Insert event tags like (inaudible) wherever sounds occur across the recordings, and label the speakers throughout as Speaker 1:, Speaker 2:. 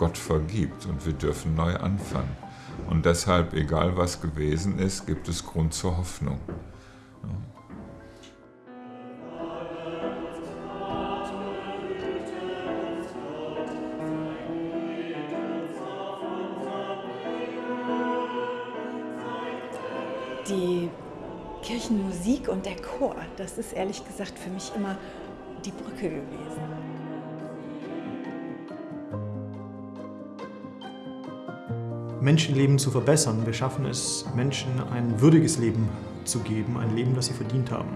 Speaker 1: Gott vergibt und wir dürfen neu anfangen. Und deshalb, egal was gewesen ist, gibt es Grund zur Hoffnung.
Speaker 2: Die Kirchenmusik und der Chor, das ist ehrlich gesagt für mich immer die Brücke gewesen.
Speaker 3: Menschenleben zu verbessern. Wir schaffen es, Menschen ein würdiges Leben zu geben, ein Leben, das sie verdient haben.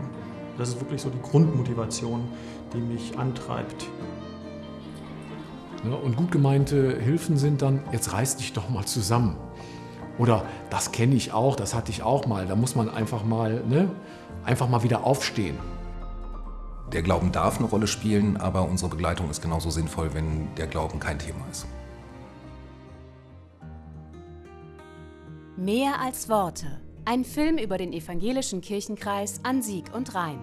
Speaker 3: Das ist wirklich so die Grundmotivation, die mich antreibt.
Speaker 4: Ja, und gut gemeinte Hilfen sind dann, jetzt reiß dich doch mal zusammen. Oder das kenne ich auch, das hatte ich auch mal. Da muss man einfach mal, ne, einfach mal wieder aufstehen.
Speaker 5: Der Glauben darf eine Rolle spielen, aber unsere Begleitung ist genauso sinnvoll, wenn der Glauben kein Thema ist.
Speaker 6: Mehr als Worte. Ein Film über den evangelischen Kirchenkreis an Sieg und Rhein.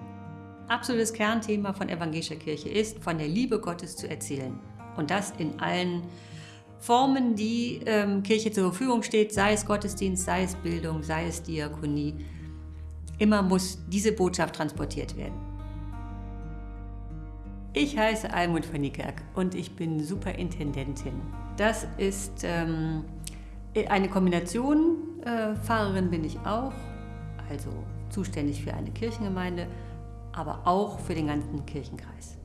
Speaker 7: Absolutes Kernthema von evangelischer Kirche ist, von der Liebe Gottes zu erzählen. Und das in allen Formen, die ähm, Kirche zur Verfügung steht, sei es Gottesdienst, sei es Bildung, sei es Diakonie. Immer muss diese Botschaft transportiert werden. Ich heiße Almut von Niekerk und ich bin Superintendentin. Das ist ähm, eine Kombination. Äh, Pfarrerin bin ich auch, also zuständig für eine Kirchengemeinde, aber auch für den ganzen Kirchenkreis.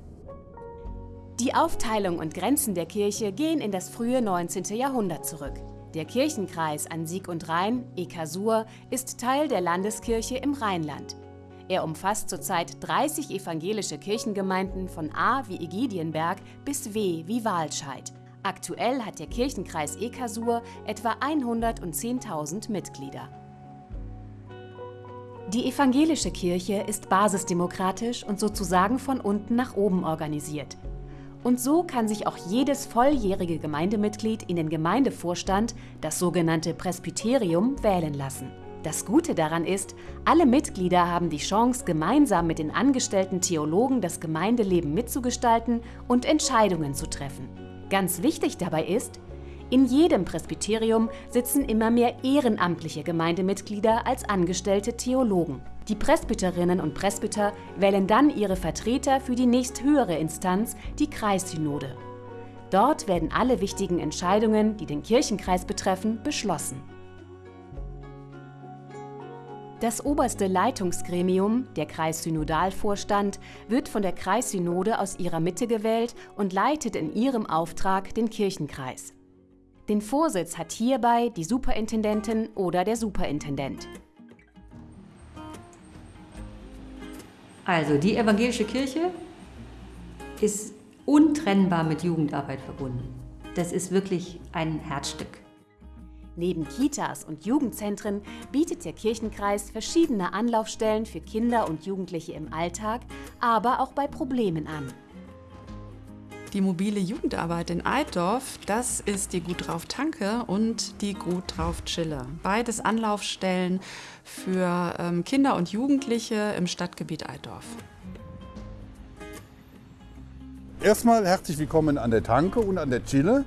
Speaker 6: Die Aufteilung und Grenzen der Kirche gehen in das frühe 19. Jahrhundert zurück. Der Kirchenkreis an Sieg und Rhein, Ekasur, ist Teil der Landeskirche im Rheinland. Er umfasst zurzeit 30 evangelische Kirchengemeinden von A wie Egidienberg bis W wie Wahlscheid. Aktuell hat der Kirchenkreis Ekasur etwa 110.000 Mitglieder. Die evangelische Kirche ist basisdemokratisch und sozusagen von unten nach oben organisiert. Und so kann sich auch jedes volljährige Gemeindemitglied in den Gemeindevorstand, das sogenannte Presbyterium, wählen lassen. Das Gute daran ist, alle Mitglieder haben die Chance, gemeinsam mit den angestellten Theologen das Gemeindeleben mitzugestalten und Entscheidungen zu treffen. Ganz wichtig dabei ist, in jedem Presbyterium sitzen immer mehr ehrenamtliche Gemeindemitglieder als angestellte Theologen. Die Presbyterinnen und Presbyter wählen dann ihre Vertreter für die nächsthöhere Instanz, die Kreissynode. Dort werden alle wichtigen Entscheidungen, die den Kirchenkreis betreffen, beschlossen. Das oberste Leitungsgremium, der Kreissynodalvorstand, wird von der Kreissynode aus ihrer Mitte gewählt und leitet in ihrem Auftrag den Kirchenkreis. Den Vorsitz hat hierbei die Superintendentin oder der Superintendent.
Speaker 7: Also die evangelische Kirche ist untrennbar mit Jugendarbeit verbunden. Das ist wirklich ein Herzstück.
Speaker 6: Neben Kitas und Jugendzentren bietet der Kirchenkreis verschiedene Anlaufstellen für Kinder und Jugendliche im Alltag, aber auch bei Problemen an.
Speaker 8: Die mobile Jugendarbeit in Altdorf, das ist die Gut drauf Tanke und die Gut drauf Chille. Beides Anlaufstellen für ähm, Kinder und Jugendliche im Stadtgebiet Altdorf.
Speaker 9: Erstmal herzlich willkommen an der Tanke und an der Chille.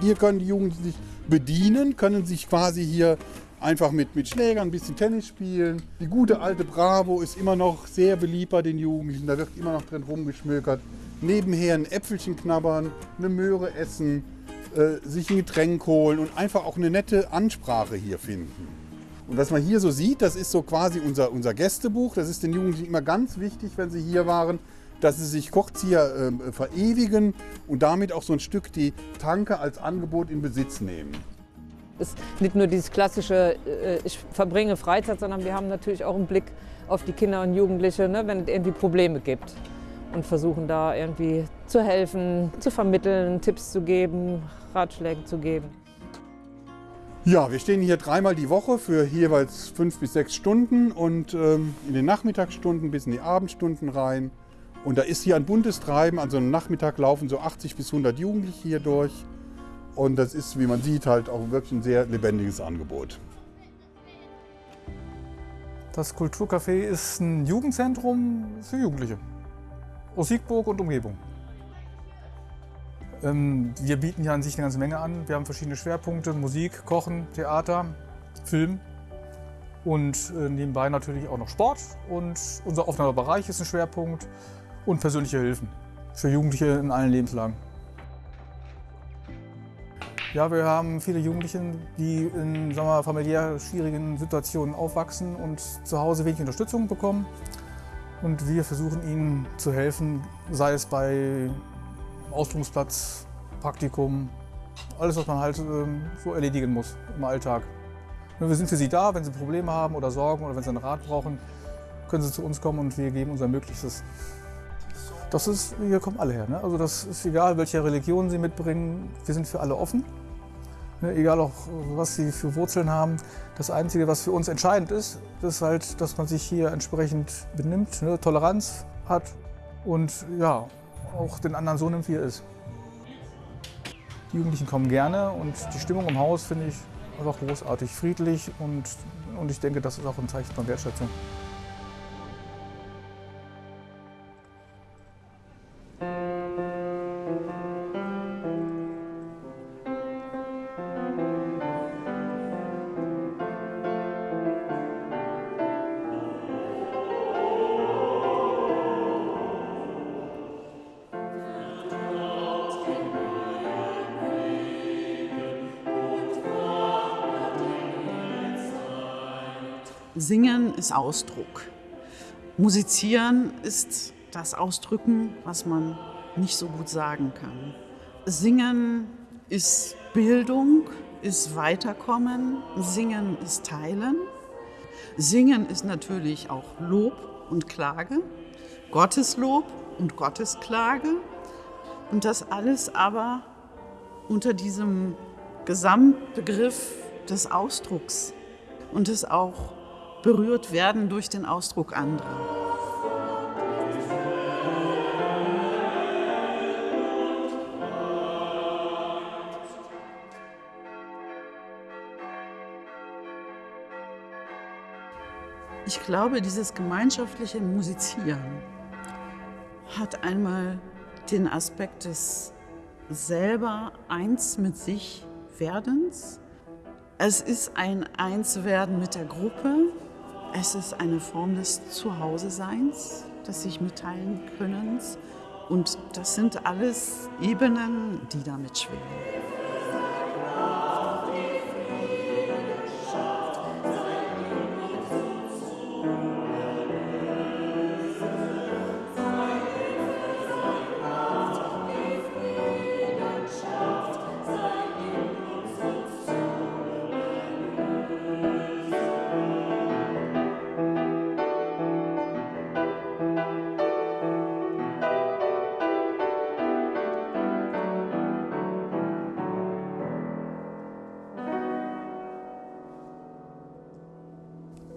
Speaker 9: Hier können die Jugendlichen sich bedienen, können sich quasi hier einfach mit, mit Schlägern ein bisschen Tennis spielen. Die gute alte Bravo ist immer noch sehr beliebt bei den Jugendlichen, da wird immer noch drin rumgeschmökert nebenher ein Äpfelchen knabbern, eine Möhre essen, äh, sich ein Getränk holen und einfach auch eine nette Ansprache hier finden. Und was man hier so sieht, das ist so quasi unser, unser Gästebuch. Das ist den Jugendlichen immer ganz wichtig, wenn sie hier waren, dass sie sich kurz hier äh, verewigen und damit auch so ein Stück die Tanke als Angebot in Besitz nehmen.
Speaker 10: Es ist nicht nur dieses klassische, äh, ich verbringe Freizeit, sondern wir haben natürlich auch einen Blick auf die Kinder und Jugendliche, ne, wenn es irgendwie Probleme gibt und versuchen da irgendwie zu helfen, zu vermitteln, Tipps zu geben, Ratschläge zu geben.
Speaker 9: Ja, wir stehen hier dreimal die Woche für jeweils fünf bis sechs Stunden und ähm, in den Nachmittagsstunden bis in die Abendstunden rein. Und da ist hier ein buntes Treiben. An so einem Nachmittag laufen so 80 bis 100 Jugendliche hier durch. Und das ist, wie man sieht, halt auch wirklich ein sehr lebendiges Angebot.
Speaker 11: Das Kulturcafé ist ein Jugendzentrum für Jugendliche aus Siegburg und Umgebung. Ähm, wir bieten ja an sich eine ganze Menge an. Wir haben verschiedene Schwerpunkte, Musik, Kochen, Theater, Film und äh, nebenbei natürlich auch noch Sport. Und unser offener Bereich ist ein Schwerpunkt und persönliche Hilfen für Jugendliche in allen Lebenslagen. Ja, wir haben viele Jugendliche, die in sagen wir, familiär schwierigen Situationen aufwachsen und zu Hause wenig Unterstützung bekommen. Und wir versuchen ihnen zu helfen, sei es bei Ausbildungsplatz, Praktikum, alles, was man halt ähm, so erledigen muss im Alltag. Wir sind für Sie da, wenn Sie Probleme haben oder Sorgen oder wenn Sie einen Rat brauchen, können Sie zu uns kommen und wir geben unser Möglichstes. Das ist, hier kommen alle her. Ne? Also das ist egal, welche Religion Sie mitbringen, wir sind für alle offen. Ne? Egal auch, was Sie für Wurzeln haben. Das Einzige, was für uns entscheidend ist, ist halt, dass man sich hier entsprechend benimmt, ne? Toleranz hat und ja, auch den anderen so nimmt, wie er ist. Die Jugendlichen kommen gerne und die Stimmung im Haus finde ich einfach großartig, friedlich und, und ich denke, das ist auch ein Zeichen von Wertschätzung.
Speaker 12: Singen ist Ausdruck. Musizieren ist das Ausdrücken, was man nicht so gut sagen kann. Singen ist Bildung, ist Weiterkommen. Singen ist Teilen. Singen ist natürlich auch Lob und Klage, Gotteslob und Gottesklage. Und das alles aber unter diesem Gesamtbegriff des Ausdrucks und des auch berührt werden durch den Ausdruck anderer. Ich glaube, dieses gemeinschaftliche Musizieren hat einmal den Aspekt des selber eins mit sich Werdens. Es ist ein Einswerden mit der Gruppe, es ist eine Form des Zuhause-Seins, des sich mitteilen Könnens. Und das sind alles Ebenen, die damit schwingen.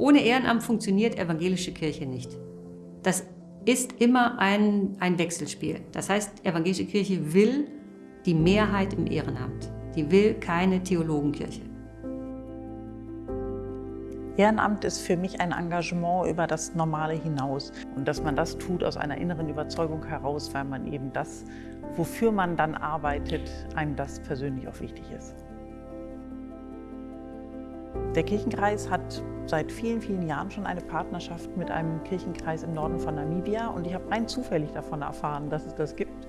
Speaker 7: Ohne Ehrenamt funktioniert evangelische Kirche nicht. Das ist immer ein, ein Wechselspiel. Das heißt, evangelische Kirche will die Mehrheit im Ehrenamt. Die will keine Theologenkirche.
Speaker 13: Ehrenamt ist für mich ein Engagement über das Normale hinaus. Und dass man das tut aus einer inneren Überzeugung heraus, weil man eben das, wofür man dann arbeitet, einem das persönlich auch wichtig ist. Der Kirchenkreis hat seit vielen, vielen Jahren schon eine Partnerschaft mit einem Kirchenkreis im Norden von Namibia und ich habe rein zufällig davon erfahren, dass es das gibt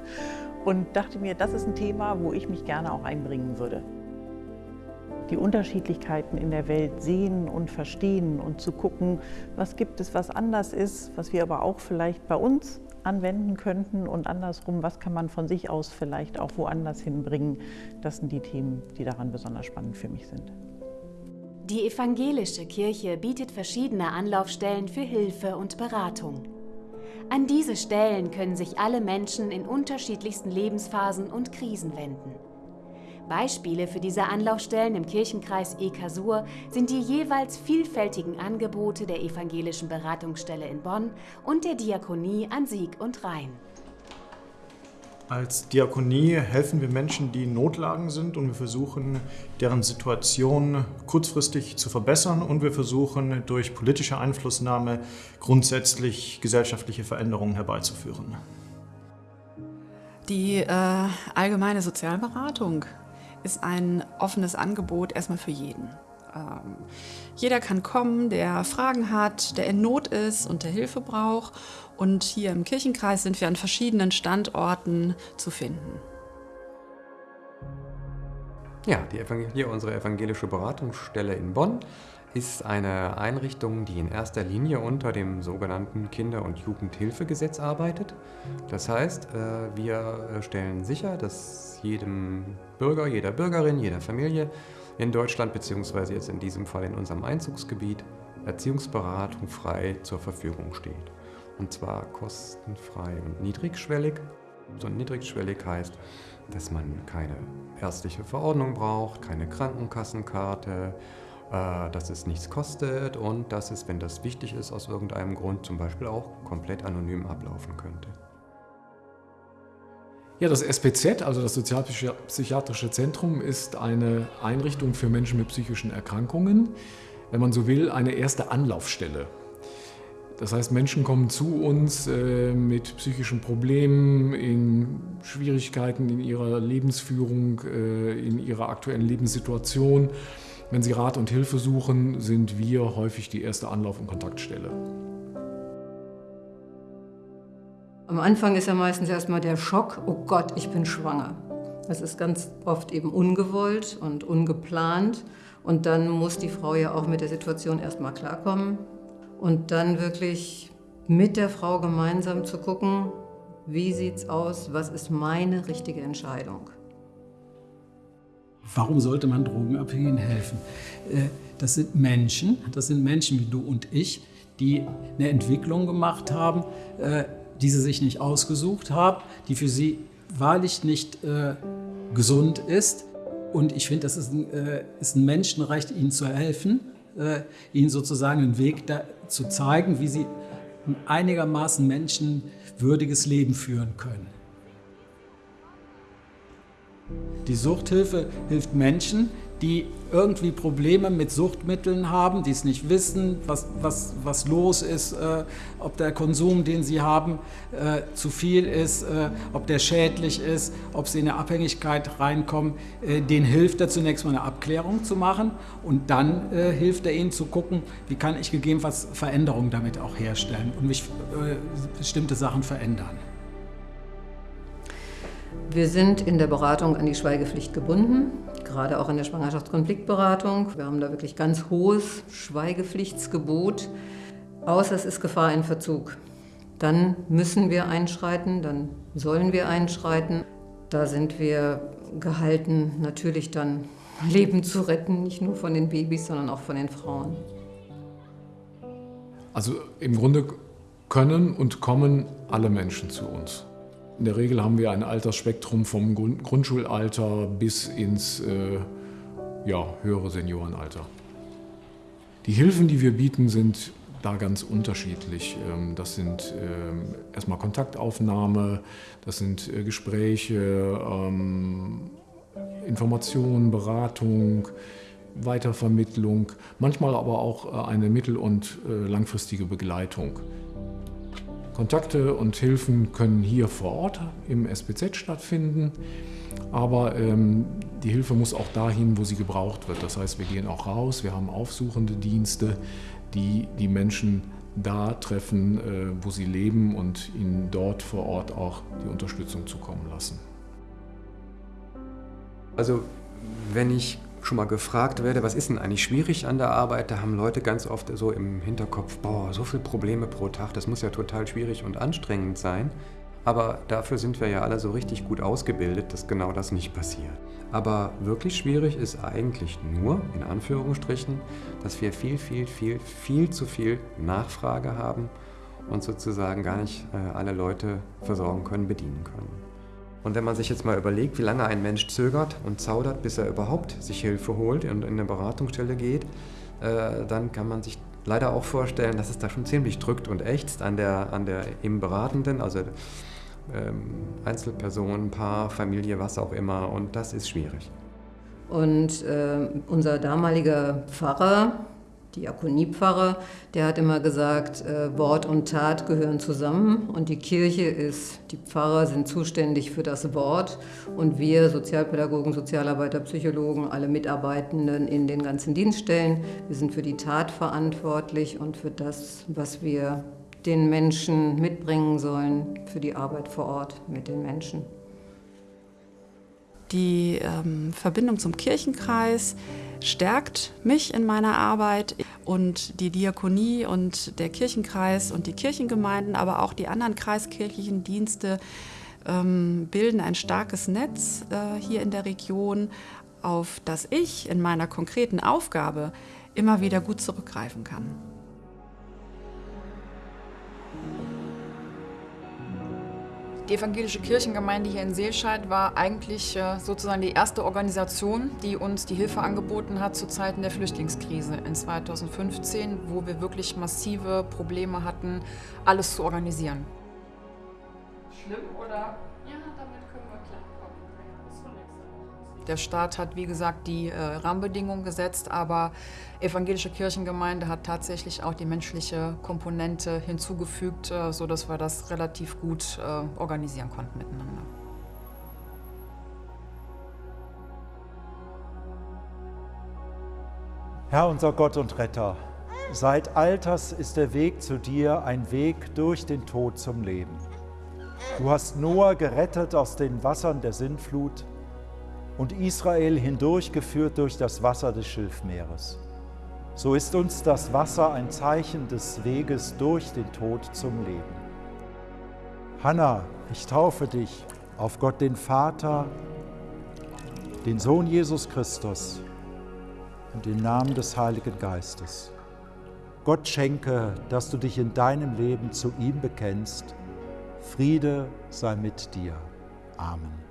Speaker 13: und dachte mir, das ist ein Thema, wo ich mich gerne auch einbringen würde. Die Unterschiedlichkeiten in der Welt sehen und verstehen und zu gucken, was gibt es, was anders ist, was wir aber auch vielleicht bei uns anwenden könnten und andersrum, was kann man von sich aus vielleicht auch woanders hinbringen. Das sind die Themen, die daran besonders spannend für mich sind.
Speaker 6: Die evangelische Kirche bietet verschiedene Anlaufstellen für Hilfe und Beratung. An diese Stellen können sich alle Menschen in unterschiedlichsten Lebensphasen und Krisen wenden. Beispiele für diese Anlaufstellen im Kirchenkreis Ekasur sind die jeweils vielfältigen Angebote der evangelischen Beratungsstelle in Bonn und der Diakonie an Sieg und Rhein.
Speaker 3: Als Diakonie helfen wir Menschen, die in Notlagen sind und wir versuchen, deren Situation kurzfristig zu verbessern und wir versuchen, durch politische Einflussnahme grundsätzlich gesellschaftliche Veränderungen herbeizuführen.
Speaker 8: Die äh, allgemeine Sozialberatung ist ein offenes Angebot erstmal für jeden. Ähm, jeder kann kommen, der Fragen hat, der in Not ist und der Hilfe braucht. Und hier im Kirchenkreis sind wir an verschiedenen Standorten zu finden.
Speaker 14: Ja, die hier unsere evangelische Beratungsstelle in Bonn ist eine Einrichtung, die in erster Linie unter dem sogenannten Kinder- und Jugendhilfegesetz arbeitet. Das heißt, äh, wir stellen sicher, dass jedem Bürger, jeder Bürgerin, jeder Familie in Deutschland beziehungsweise jetzt in diesem Fall in unserem Einzugsgebiet Erziehungsberatung frei zur Verfügung steht. Und zwar kostenfrei und niedrigschwellig. So niedrigschwellig heißt, dass man keine ärztliche Verordnung braucht, keine Krankenkassenkarte, äh, dass es nichts kostet und dass es, wenn das wichtig ist, aus irgendeinem Grund zum Beispiel auch komplett anonym ablaufen könnte.
Speaker 4: Ja, das SPZ, also das Sozialpsychiatrische Zentrum, ist eine Einrichtung für Menschen mit psychischen Erkrankungen. Wenn man so will, eine erste Anlaufstelle. Das heißt, Menschen kommen zu uns äh, mit psychischen Problemen, in Schwierigkeiten in ihrer Lebensführung, äh, in ihrer aktuellen Lebenssituation. Wenn sie Rat und Hilfe suchen, sind wir häufig die erste Anlauf- und Kontaktstelle.
Speaker 15: Am Anfang ist ja meistens erstmal der Schock, oh Gott, ich bin schwanger. Das ist ganz oft eben ungewollt und ungeplant. Und dann muss die Frau ja auch mit der Situation erstmal klarkommen. Und dann wirklich mit der Frau gemeinsam zu gucken, wie sieht's aus, was ist meine richtige Entscheidung.
Speaker 16: Warum sollte man Drogenabhängigen helfen? Äh, das sind Menschen, das sind Menschen wie du und ich, die eine Entwicklung gemacht haben, äh, die sie sich nicht ausgesucht haben, die für sie wahrlich nicht äh, gesund ist. Und ich finde, das ist ein, Menschenrecht, ihnen zu helfen, ihnen sozusagen einen Weg da, zu zeigen, wie sie ein einigermaßen menschenwürdiges Leben führen können. Die Suchthilfe hilft Menschen, die irgendwie Probleme mit Suchtmitteln haben, die es nicht wissen, was, was, was los ist, äh, ob der Konsum, den sie haben, äh, zu viel ist, äh, ob der schädlich ist, ob sie in eine Abhängigkeit reinkommen. Äh, denen hilft er zunächst mal eine Abklärung zu machen und dann äh, hilft er ihnen zu gucken, wie kann ich gegebenenfalls Veränderungen damit auch herstellen und mich äh, bestimmte Sachen verändern.
Speaker 15: Wir sind in der Beratung an die Schweigepflicht gebunden, gerade auch in der Schwangerschaftskonfliktberatung. Wir haben da wirklich ganz hohes Schweigepflichtsgebot, außer es ist Gefahr in Verzug. Dann müssen wir einschreiten, dann sollen wir einschreiten. Da sind wir gehalten, natürlich dann Leben zu retten, nicht nur von den Babys, sondern auch von den Frauen.
Speaker 4: Also im Grunde können und kommen alle Menschen zu uns. In der Regel haben wir ein Altersspektrum vom Grundschulalter bis ins äh, ja, höhere Seniorenalter. Die Hilfen, die wir bieten, sind da ganz unterschiedlich. Ähm, das sind ähm, erstmal Kontaktaufnahme, das sind äh, Gespräche, ähm, Informationen, Beratung, Weitervermittlung, manchmal aber auch äh, eine mittel- und äh, langfristige Begleitung. Kontakte und Hilfen können hier vor Ort im SPZ stattfinden, aber ähm, die Hilfe muss auch dahin, wo sie gebraucht wird. Das heißt, wir gehen auch raus, wir haben aufsuchende Dienste, die die Menschen da treffen, äh, wo sie leben und ihnen dort vor Ort auch die Unterstützung zukommen lassen.
Speaker 14: Also wenn ich schon mal gefragt werde, was ist denn eigentlich schwierig an der Arbeit, da haben Leute ganz oft so im Hinterkopf, boah, so viele Probleme pro Tag, das muss ja total schwierig und anstrengend sein. Aber dafür sind wir ja alle so richtig gut ausgebildet, dass genau das nicht passiert. Aber wirklich schwierig ist eigentlich nur, in Anführungsstrichen, dass wir viel, viel, viel, viel zu viel Nachfrage haben und sozusagen gar nicht äh, alle Leute versorgen können, bedienen können. Und wenn man sich jetzt mal überlegt, wie lange ein Mensch zögert und zaudert, bis er überhaupt sich Hilfe holt und in eine Beratungsstelle geht, äh, dann kann man sich leider auch vorstellen, dass es da schon ziemlich drückt und ächzt an der, an der im Beratenden, also ähm, Einzelperson, Paar, Familie, was auch immer. Und das ist schwierig.
Speaker 15: Und äh, unser damaliger Pfarrer, Diakoniepfarrer, der hat immer gesagt, äh, Wort und Tat gehören zusammen und die Kirche ist, die Pfarrer sind zuständig für das Wort und wir Sozialpädagogen, Sozialarbeiter, Psychologen, alle Mitarbeitenden in den ganzen Dienststellen, wir sind für die Tat verantwortlich und für das, was wir den Menschen mitbringen sollen, für die Arbeit vor Ort mit den Menschen.
Speaker 8: Die ähm, Verbindung zum Kirchenkreis stärkt mich in meiner Arbeit und die Diakonie und der Kirchenkreis und die Kirchengemeinden, aber auch die anderen kreiskirchlichen Dienste ähm, bilden ein starkes Netz äh, hier in der Region, auf das ich in meiner konkreten Aufgabe immer wieder gut zurückgreifen kann.
Speaker 17: Die evangelische Kirchengemeinde hier in Seelscheid war eigentlich äh, sozusagen die erste Organisation, die uns die Hilfe angeboten hat zu Zeiten der Flüchtlingskrise in 2015, wo wir wirklich massive Probleme hatten, alles zu organisieren.
Speaker 18: Schlimm oder
Speaker 17: Der Staat hat, wie gesagt, die äh, Rahmenbedingungen gesetzt, aber evangelische Kirchengemeinde hat tatsächlich auch die menschliche Komponente hinzugefügt, äh, sodass wir das relativ gut äh, organisieren konnten miteinander.
Speaker 19: Herr unser Gott und Retter, seit Alters ist der Weg zu dir ein Weg durch den Tod zum Leben. Du hast Noah gerettet aus den Wassern der Sintflut und Israel hindurchgeführt durch das Wasser des Schilfmeeres. So ist uns das Wasser ein Zeichen des Weges durch den Tod zum Leben. Hanna, ich taufe dich auf Gott den Vater, den Sohn Jesus Christus und den Namen des Heiligen Geistes. Gott schenke, dass du dich in deinem Leben zu ihm bekennst. Friede sei mit dir. Amen.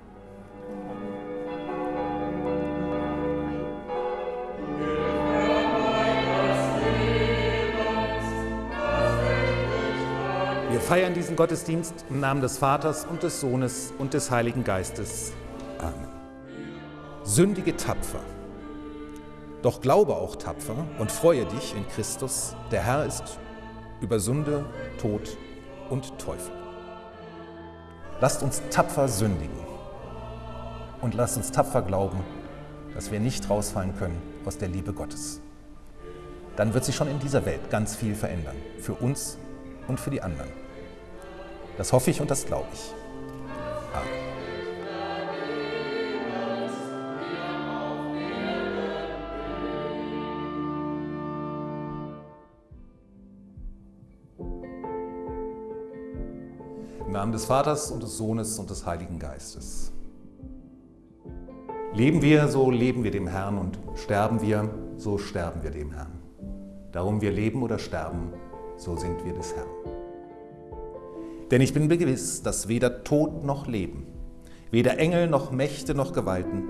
Speaker 20: Wir feiern diesen Gottesdienst im Namen des Vaters und des Sohnes und des Heiligen Geistes. Amen. Sündige tapfer. Doch glaube auch tapfer und freue dich in Christus, der Herr ist über Sünde, Tod und Teufel. Lasst uns tapfer sündigen und lasst uns tapfer glauben, dass wir nicht rausfallen können aus der Liebe Gottes. Dann wird sich schon in dieser Welt ganz viel verändern, für uns und für die anderen. Das hoffe ich und das glaube ich. Im Namen des Vaters und des Sohnes und des Heiligen Geistes. Leben wir, so leben wir dem Herrn und sterben wir, so sterben wir dem Herrn. Darum wir leben oder sterben, so sind wir des Herrn. Denn ich bin gewiss, dass weder Tod noch Leben, weder Engel noch Mächte noch Gewalten,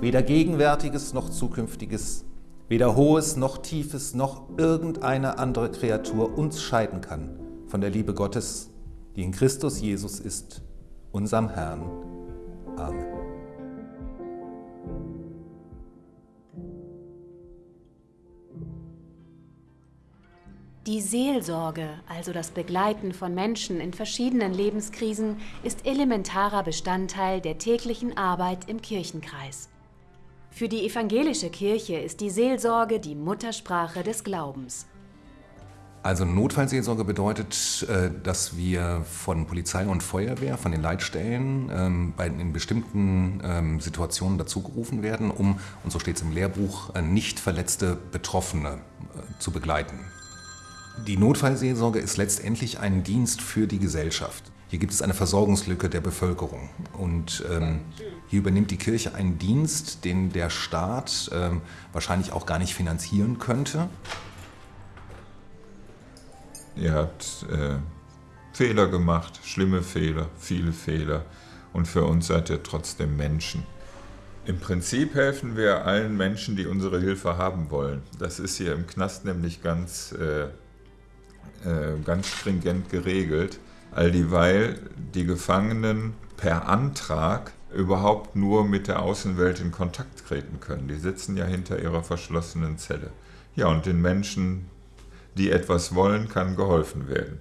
Speaker 20: weder Gegenwärtiges noch Zukünftiges, weder Hohes noch Tiefes noch irgendeine andere Kreatur uns scheiden kann von der Liebe Gottes, die in Christus Jesus ist, unserem Herrn. Amen.
Speaker 6: Die Seelsorge, also das Begleiten von Menschen in verschiedenen Lebenskrisen, ist elementarer Bestandteil der täglichen Arbeit im Kirchenkreis. Für die evangelische Kirche ist die Seelsorge die Muttersprache des Glaubens.
Speaker 5: Also Notfallseelsorge bedeutet, äh, dass wir von Polizei und Feuerwehr, von den Leitstellen ähm, in bestimmten ähm, Situationen dazugerufen werden, um, und so steht es im Lehrbuch, äh, nicht verletzte Betroffene äh, zu begleiten. Die Notfallseelsorge ist letztendlich ein Dienst für die Gesellschaft. Hier gibt es eine Versorgungslücke der Bevölkerung. Und ähm, hier übernimmt die Kirche einen Dienst, den der Staat ähm, wahrscheinlich auch gar nicht finanzieren könnte.
Speaker 1: Ihr habt äh, Fehler gemacht, schlimme Fehler, viele Fehler. Und für uns seid ihr trotzdem Menschen. Im Prinzip helfen wir allen Menschen, die unsere Hilfe haben wollen. Das ist hier im Knast nämlich ganz äh, äh, ganz stringent geregelt, all dieweil die Gefangenen per Antrag überhaupt nur mit der Außenwelt in Kontakt treten können. Die sitzen ja hinter ihrer verschlossenen Zelle. Ja, und den Menschen, die etwas wollen, kann geholfen werden.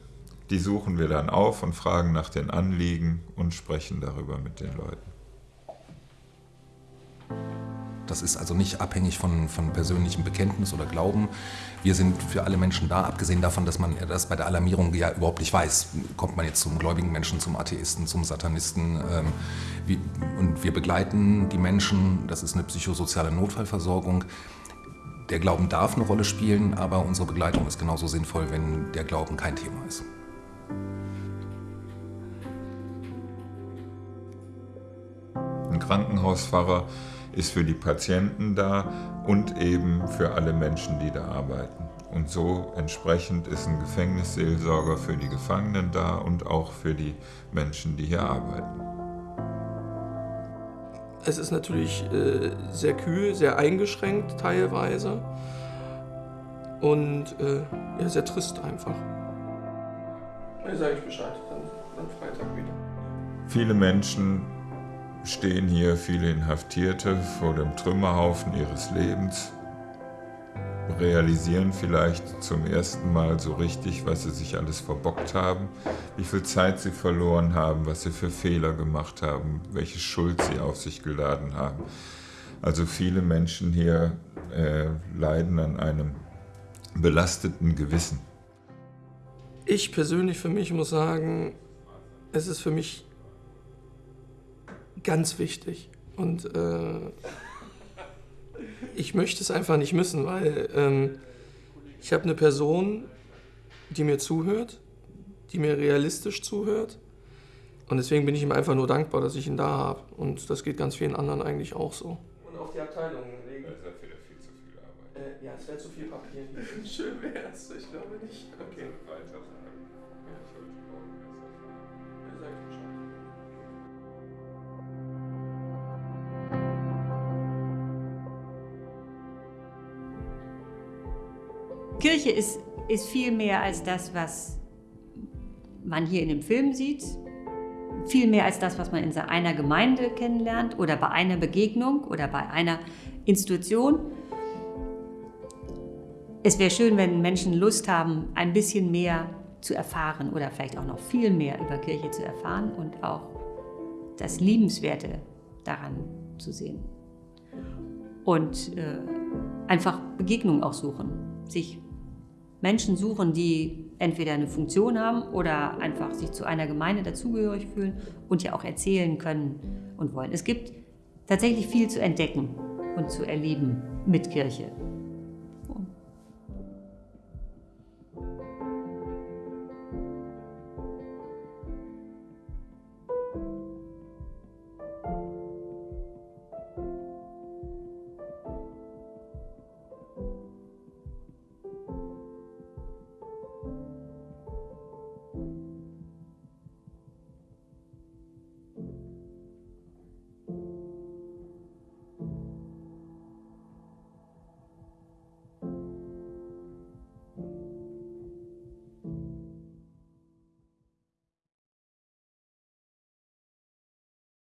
Speaker 1: Die suchen wir dann auf und fragen nach den Anliegen und sprechen darüber mit den Leuten.
Speaker 5: Das ist also nicht abhängig von, von persönlichem Bekenntnis oder Glauben. Wir sind für alle Menschen da, abgesehen davon, dass man das bei der Alarmierung ja überhaupt nicht weiß. Kommt man jetzt zum gläubigen Menschen, zum Atheisten, zum Satanisten? Ähm, wie, und wir begleiten die Menschen, das ist eine psychosoziale Notfallversorgung. Der Glauben darf eine Rolle spielen, aber unsere Begleitung ist genauso sinnvoll, wenn der Glauben kein Thema ist.
Speaker 1: Ein Krankenhauspfarrer ist für die Patienten da und eben für alle Menschen, die da arbeiten. Und so entsprechend ist ein Gefängnisseelsorger für die Gefangenen da und auch für die Menschen, die hier arbeiten.
Speaker 21: Es ist natürlich äh, sehr kühl, sehr eingeschränkt teilweise und äh, ja, sehr trist einfach. Ja, sage ich Bescheid, dann, dann Freitag wieder.
Speaker 1: Viele Menschen stehen hier, viele Inhaftierte vor dem Trümmerhaufen ihres Lebens, realisieren vielleicht zum ersten Mal so richtig, was sie sich alles verbockt haben, wie viel Zeit sie verloren haben, was sie für Fehler gemacht haben, welche Schuld sie auf sich geladen haben. Also viele Menschen hier äh, leiden an einem belasteten Gewissen.
Speaker 21: Ich persönlich für mich muss sagen, es ist für mich ganz wichtig. Und äh, ich möchte es einfach nicht missen, weil ähm, ich habe eine Person, die mir zuhört, die mir realistisch zuhört. Und deswegen bin ich ihm einfach nur dankbar, dass ich ihn da habe. Und das geht ganz vielen anderen eigentlich auch so. Und auf die Abteilung legen.
Speaker 1: Das ist wieder viel zu viel Arbeit.
Speaker 21: Äh, ja, es wäre zu viel Papier. (laughs) Schön wäre es, ich glaube nicht.
Speaker 7: Kirche ist, ist viel mehr als das, was man hier in dem Film sieht. Viel mehr als das, was man in einer Gemeinde kennenlernt oder bei einer Begegnung oder bei einer Institution. Es wäre schön, wenn Menschen Lust haben, ein bisschen mehr zu erfahren oder vielleicht auch noch viel mehr über Kirche zu erfahren und auch das Liebenswerte daran zu sehen. Und äh, einfach Begegnungen auch suchen, sich Menschen suchen, die entweder eine Funktion haben oder einfach sich zu einer Gemeinde dazugehörig fühlen und ja auch erzählen können und wollen. Es gibt tatsächlich viel zu entdecken und zu erleben mit Kirche.